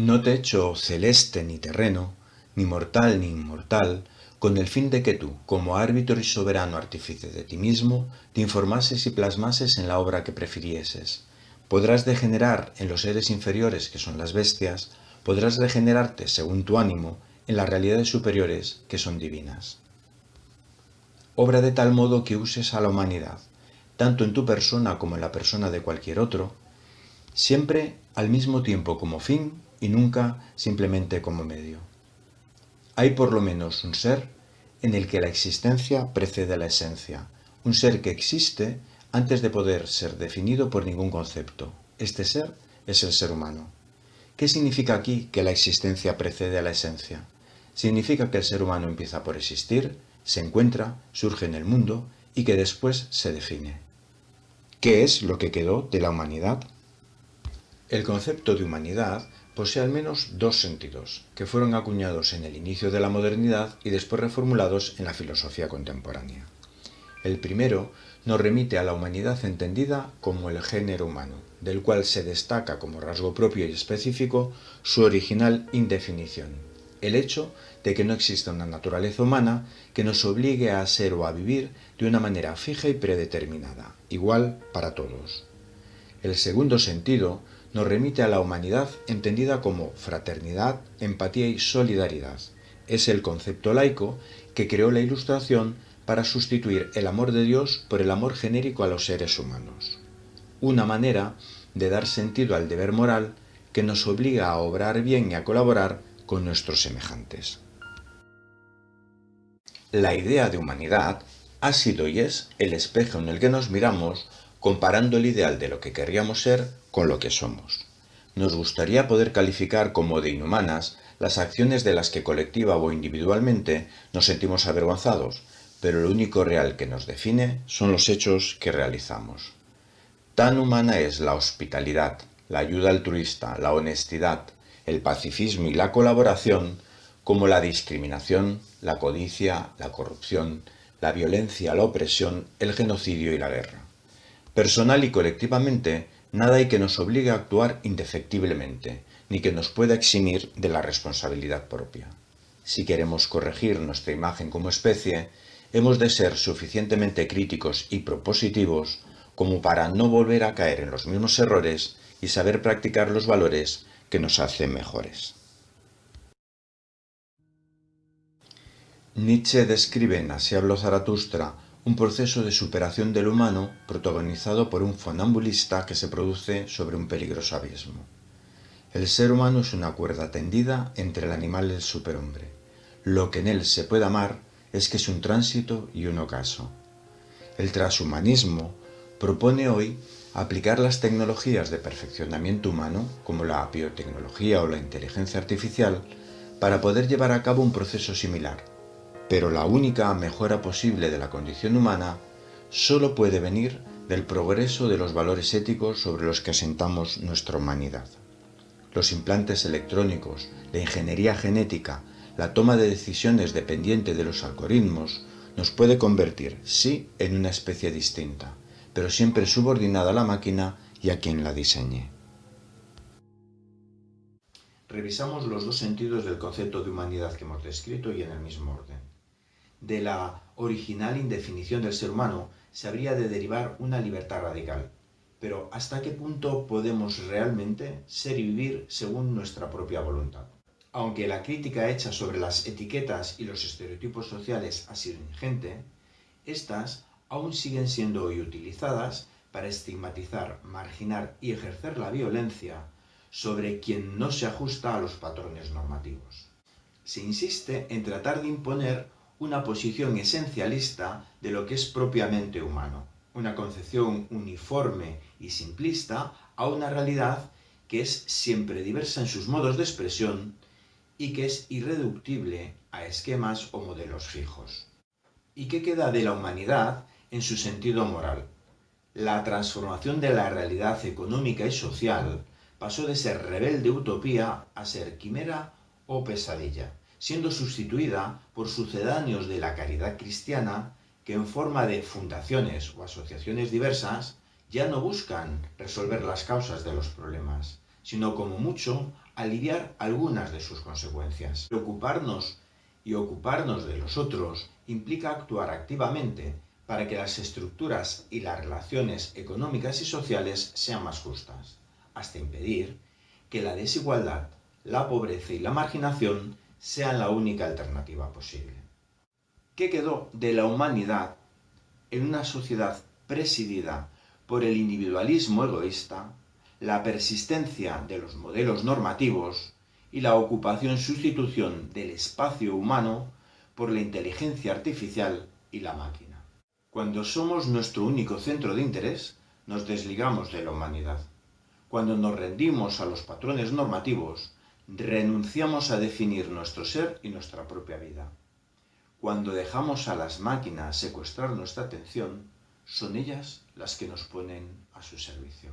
No te echo celeste ni terreno, ni mortal ni inmortal, con el fin de que tú, como árbitro y soberano artífice de ti mismo, te informases y plasmases en la obra que prefirieses. Podrás degenerar en los seres inferiores, que son las bestias, podrás regenerarte, según tu ánimo, en las realidades superiores, que son divinas. Obra de tal modo que uses a la humanidad, tanto en tu persona como en la persona de cualquier otro, siempre al mismo tiempo como fin y nunca simplemente como medio. Hay por lo menos un ser en el que la existencia precede a la esencia, un ser que existe antes de poder ser definido por ningún concepto. Este ser es el ser humano. ¿Qué significa aquí que la existencia precede a la esencia? Significa que el ser humano empieza por existir, se encuentra, surge en el mundo y que después se define. ¿Qué es lo que quedó de la humanidad? El concepto de humanidad posee al menos dos sentidos, que fueron acuñados en el inicio de la modernidad y después reformulados en la filosofía contemporánea. El primero nos remite a la humanidad entendida como el género humano, del cual se destaca como rasgo propio y específico su original indefinición, el hecho de que no exista una naturaleza humana que nos obligue a ser o a vivir de una manera fija y predeterminada, igual para todos. El segundo sentido nos remite a la humanidad entendida como fraternidad, empatía y solidaridad. Es el concepto laico que creó la Ilustración para sustituir el amor de Dios por el amor genérico a los seres humanos. Una manera de dar sentido al deber moral que nos obliga a obrar bien y a colaborar con nuestros semejantes. La idea de humanidad ha sido y es el espejo en el que nos miramos comparando el ideal de lo que querríamos ser con lo que somos. Nos gustaría poder calificar como de inhumanas las acciones de las que colectiva o individualmente nos sentimos avergonzados, pero lo único real que nos define son los hechos que realizamos. Tan humana es la hospitalidad, la ayuda altruista, la honestidad, el pacifismo y la colaboración, como la discriminación, la codicia, la corrupción, la violencia, la opresión, el genocidio y la guerra. Personal y colectivamente, nada hay que nos obligue a actuar indefectiblemente, ni que nos pueda eximir de la responsabilidad propia. Si queremos corregir nuestra imagen como especie, hemos de ser suficientemente críticos y propositivos como para no volver a caer en los mismos errores y saber practicar los valores que nos hacen mejores. Nietzsche describe en Así habló Zaratustra un proceso de superación del humano protagonizado por un funambulista que se produce sobre un peligroso abismo. El ser humano es una cuerda tendida entre el animal y el superhombre. Lo que en él se puede amar es que es un tránsito y un ocaso. El transhumanismo propone hoy aplicar las tecnologías de perfeccionamiento humano, como la biotecnología o la inteligencia artificial, para poder llevar a cabo un proceso similar, pero la única mejora posible de la condición humana solo puede venir del progreso de los valores éticos sobre los que asentamos nuestra humanidad. Los implantes electrónicos, la ingeniería genética, la toma de decisiones dependiente de los algoritmos, nos puede convertir, sí, en una especie distinta, pero siempre subordinada a la máquina y a quien la diseñe. Revisamos los dos sentidos del concepto de humanidad que hemos descrito y en el mismo orden de la original indefinición del ser humano se habría de derivar una libertad radical. Pero ¿hasta qué punto podemos realmente ser y vivir según nuestra propia voluntad? Aunque la crítica hecha sobre las etiquetas y los estereotipos sociales ha sido ingente, estas aún siguen siendo hoy utilizadas para estigmatizar, marginar y ejercer la violencia sobre quien no se ajusta a los patrones normativos. Se insiste en tratar de imponer una posición esencialista de lo que es propiamente humano, una concepción uniforme y simplista a una realidad que es siempre diversa en sus modos de expresión y que es irreductible a esquemas o modelos fijos. ¿Y qué queda de la humanidad en su sentido moral? La transformación de la realidad económica y social pasó de ser rebelde utopía a ser quimera o pesadilla siendo sustituida por sucedáneos de la caridad cristiana que en forma de fundaciones o asociaciones diversas ya no buscan resolver las causas de los problemas, sino como mucho aliviar algunas de sus consecuencias. Ocuparnos y ocuparnos de los otros implica actuar activamente para que las estructuras y las relaciones económicas y sociales sean más justas, hasta impedir que la desigualdad, la pobreza y la marginación sean la única alternativa posible. ¿Qué quedó de la humanidad en una sociedad presidida por el individualismo egoísta, la persistencia de los modelos normativos y la ocupación-sustitución del espacio humano por la inteligencia artificial y la máquina. Cuando somos nuestro único centro de interés, nos desligamos de la humanidad. Cuando nos rendimos a los patrones normativos, renunciamos a definir nuestro ser y nuestra propia vida. Cuando dejamos a las máquinas secuestrar nuestra atención, son ellas las que nos ponen a su servicio.